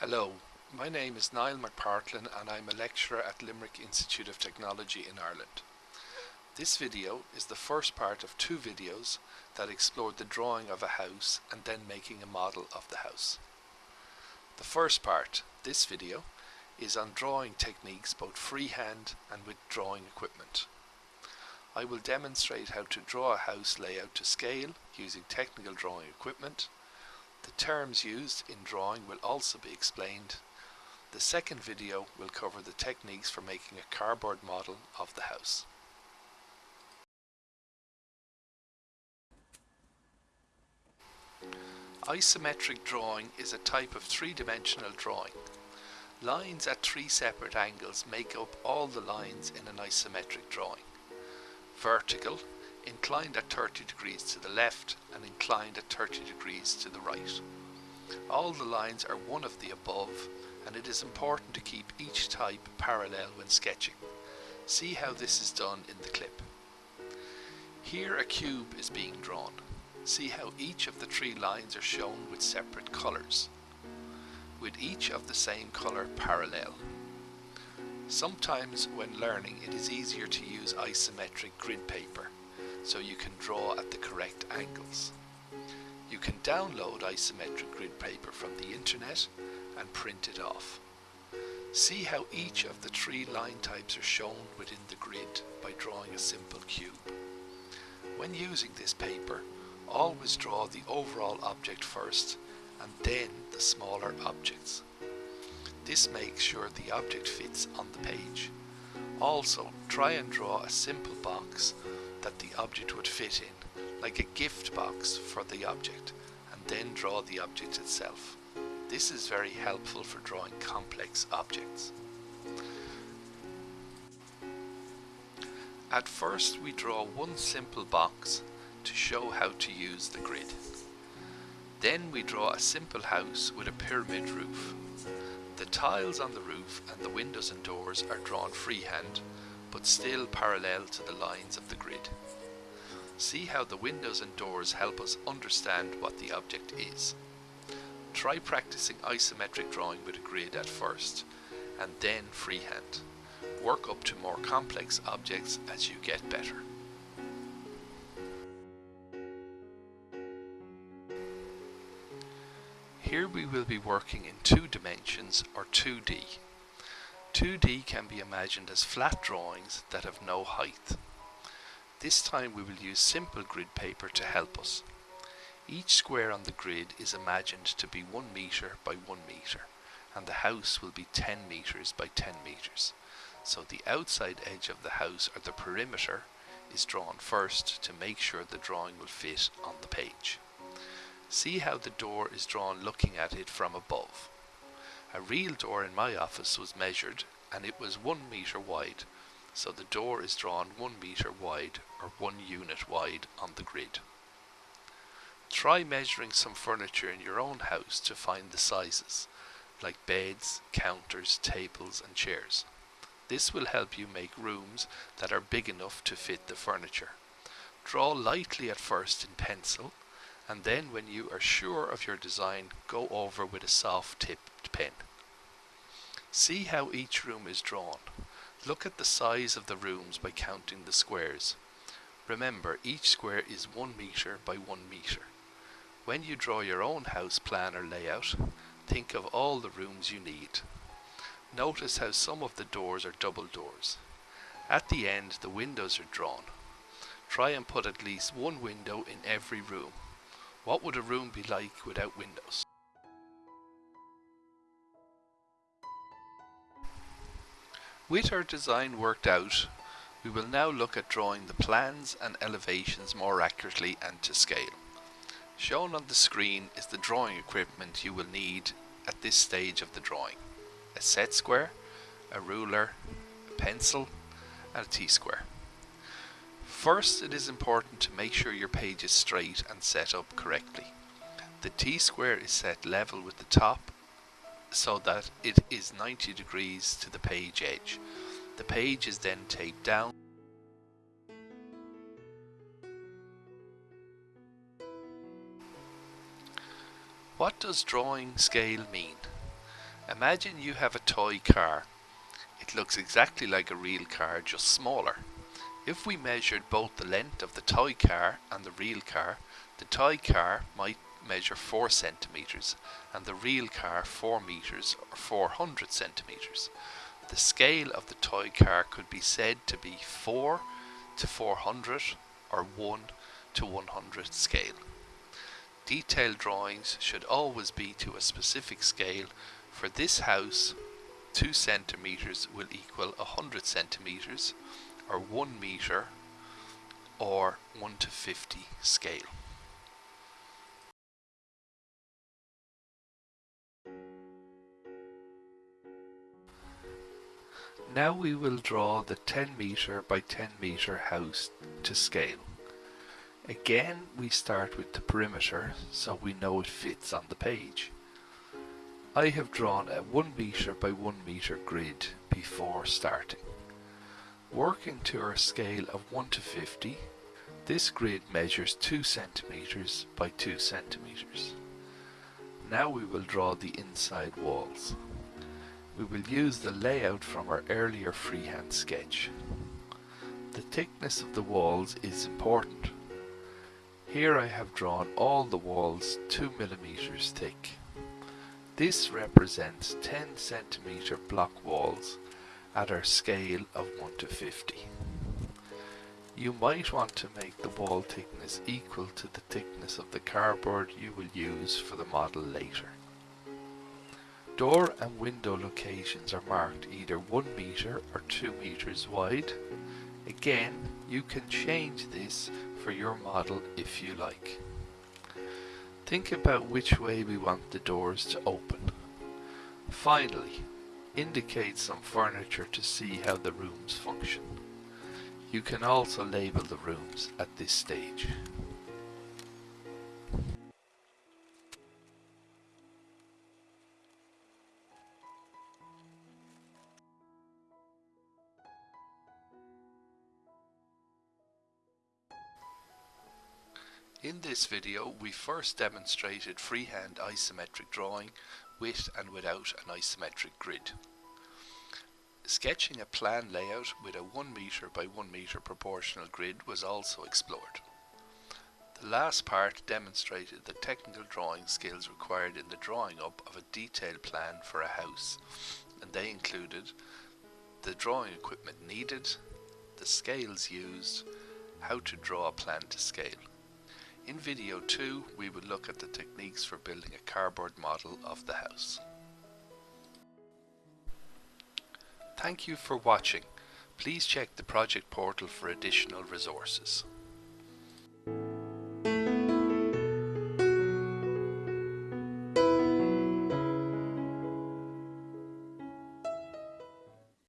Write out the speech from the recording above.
Hello, my name is Niall McPartlin and I'm a lecturer at Limerick Institute of Technology in Ireland. This video is the first part of two videos that explore the drawing of a house and then making a model of the house. The first part, this video, is on drawing techniques both freehand and with drawing equipment. I will demonstrate how to draw a house layout to scale using technical drawing equipment. The terms used in drawing will also be explained. The second video will cover the techniques for making a cardboard model of the house. Isometric drawing is a type of three-dimensional drawing. Lines at three separate angles make up all the lines in an isometric drawing vertical, inclined at 30 degrees to the left and inclined at 30 degrees to the right. All the lines are one of the above and it is important to keep each type parallel when sketching. See how this is done in the clip. Here a cube is being drawn. See how each of the three lines are shown with separate colours, with each of the same colour parallel. Sometimes when learning it is easier to use isometric grid paper so you can draw at the correct angles. You can download isometric grid paper from the internet and print it off. See how each of the three line types are shown within the grid by drawing a simple cube. When using this paper, always draw the overall object first and then the smaller objects. This makes sure the object fits on the page. Also, try and draw a simple box that the object would fit in, like a gift box for the object, and then draw the object itself. This is very helpful for drawing complex objects. At first we draw one simple box to show how to use the grid. Then we draw a simple house with a pyramid roof. The tiles on the roof and the windows and doors are drawn freehand, but still parallel to the lines of the grid. See how the windows and doors help us understand what the object is. Try practicing isometric drawing with a grid at first, and then freehand. Work up to more complex objects as you get better. Here we will be working in two dimensions or 2D. 2D can be imagined as flat drawings that have no height. This time we will use simple grid paper to help us. Each square on the grid is imagined to be 1 meter by 1 meter and the house will be 10 meters by 10 meters. So the outside edge of the house or the perimeter is drawn first to make sure the drawing will fit on the page. See how the door is drawn looking at it from above. A real door in my office was measured and it was one meter wide, so the door is drawn one meter wide or one unit wide on the grid. Try measuring some furniture in your own house to find the sizes, like beds, counters, tables and chairs. This will help you make rooms that are big enough to fit the furniture. Draw lightly at first in pencil and then when you are sure of your design go over with a soft tipped pen. See how each room is drawn. Look at the size of the rooms by counting the squares. Remember each square is 1 meter by 1 meter. When you draw your own house plan or layout, think of all the rooms you need. Notice how some of the doors are double doors. At the end the windows are drawn. Try and put at least one window in every room. What would a room be like without windows? With our design worked out, we will now look at drawing the plans and elevations more accurately and to scale. Shown on the screen is the drawing equipment you will need at this stage of the drawing. A set square, a ruler, a pencil and a T-square. First, it is important to make sure your page is straight and set up correctly. The T-square is set level with the top so that it is 90 degrees to the page edge. The page is then taped down What does drawing scale mean? Imagine you have a toy car. It looks exactly like a real car, just smaller. If we measured both the length of the toy car and the real car, the toy car might measure 4 centimeters and the real car 4 meters or 400 centimeters. The scale of the toy car could be said to be 4 to 400 or 1 to 100 scale. Detailed drawings should always be to a specific scale. For this house, 2 centimeters will equal 100 centimeters or 1 meter or 1 to 50 scale. Now we will draw the 10 meter by 10 meter house to scale. Again we start with the perimeter so we know it fits on the page. I have drawn a 1 meter by 1 meter grid before starting. Working to our scale of 1 to 50, this grid measures 2 centimeters by 2 centimeters. Now we will draw the inside walls. We will use the layout from our earlier freehand sketch. The thickness of the walls is important. Here I have drawn all the walls 2 millimeters thick. This represents 10 centimeter block walls at our scale of 1 to 50. You might want to make the wall thickness equal to the thickness of the cardboard you will use for the model later. Door and window locations are marked either 1 meter or 2 meters wide. Again, you can change this for your model if you like. Think about which way we want the doors to open. Finally, indicate some furniture to see how the rooms function. You can also label the rooms at this stage. In this video we first demonstrated freehand isometric drawing with and without an isometric grid. Sketching a plan layout with a 1 meter by 1 meter proportional grid was also explored. The last part demonstrated the technical drawing skills required in the drawing up of a detailed plan for a house and they included the drawing equipment needed, the scales used, how to draw a plan to scale. In video 2 we will look at the techniques for building a cardboard model of the house. Thank you for watching. Please check the project portal for additional resources.